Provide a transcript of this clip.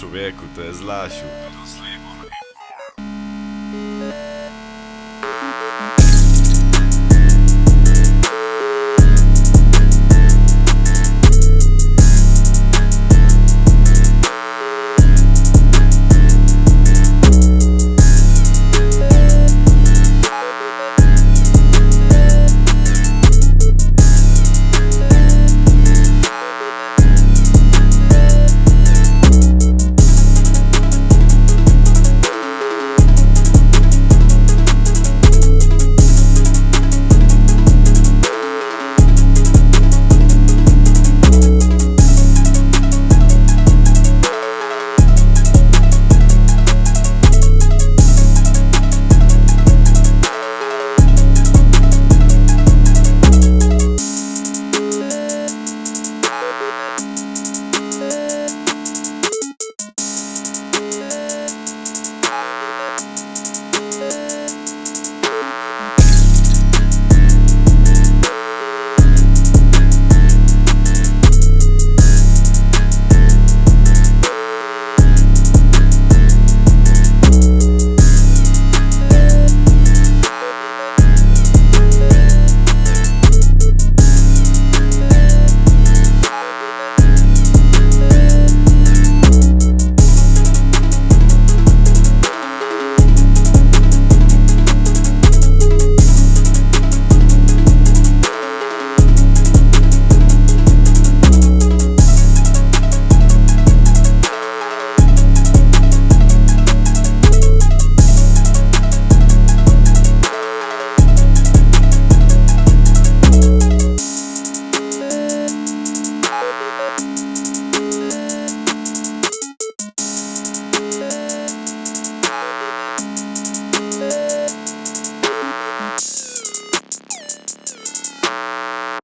Człowieku, to jest Lasiu.